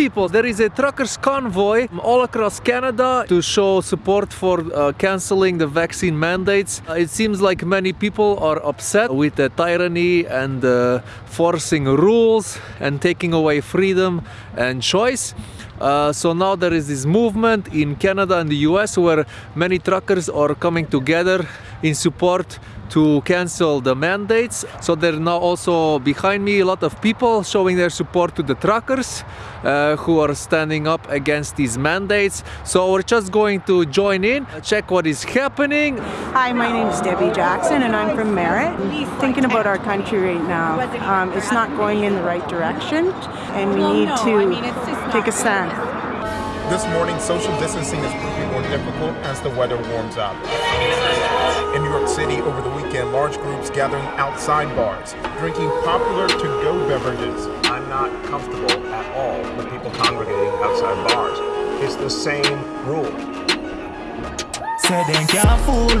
people, there is a truckers convoy all across Canada to show support for uh, canceling the vaccine mandates. Uh, it seems like many people are upset with the tyranny and uh, forcing rules and taking away freedom and choice. Uh, so now there is this movement in Canada and the US where many truckers are coming together in support to cancel the mandates. So there are now also behind me a lot of people showing their support to the truckers uh, who are standing up against these mandates. So we're just going to join in, check what is happening. Hi, my name is Debbie Jackson and I'm from Merritt. Thinking about our country right now, um, it's not going in the right direction and we need to take a stand. This morning, social distancing is proving more difficult as the weather warms up. In New York large groups gathering outside bars, drinking popular to-go beverages. I'm not comfortable at all with people congregating outside bars. It's the same rule.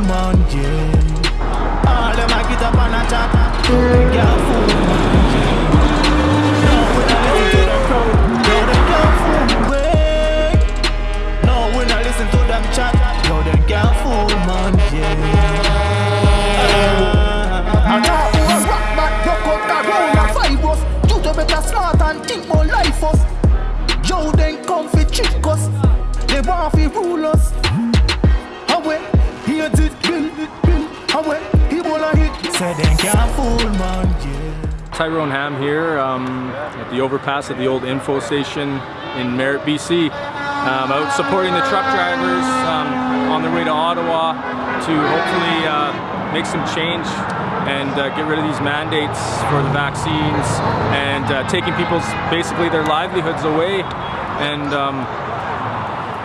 Man. All them a get up on a and think more life us Yo, then come fi trick us. They want fi rule us. Away, here's it, bill, bill Away, he wanna hit. Say them can't fool man, yeah. Tyrone Ham here um, at the overpass at the old info station in Merritt, BC. Um, out supporting the truck drivers um, on their way to Ottawa to hopefully uh, make some change and uh, get rid of these mandates for the vaccines and uh, taking people's basically their livelihoods away. And um,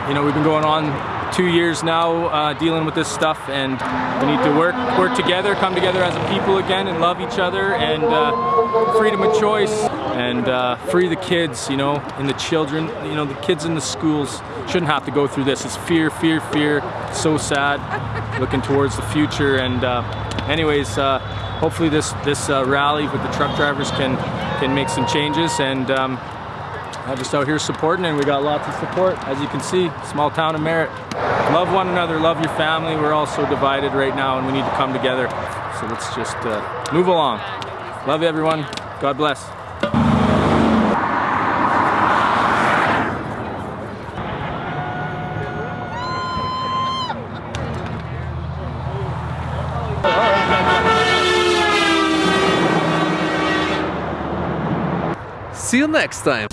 you know, we've been going on two years now uh, dealing with this stuff and we need to work work together, come together as a people again and love each other and uh, freedom of choice and uh, free the kids, you know, and the children, you know, the kids in the schools shouldn't have to go through this. It's fear, fear, fear, so sad, looking towards the future and uh, anyways, uh, hopefully this, this uh, rally with the truck drivers can, can make some changes and um, I'm just out here supporting and we got lots of support. As you can see, small town of Merritt. Love one another, love your family. We're all so divided right now and we need to come together. So let's just move along. Love you everyone. God bless. See you next time.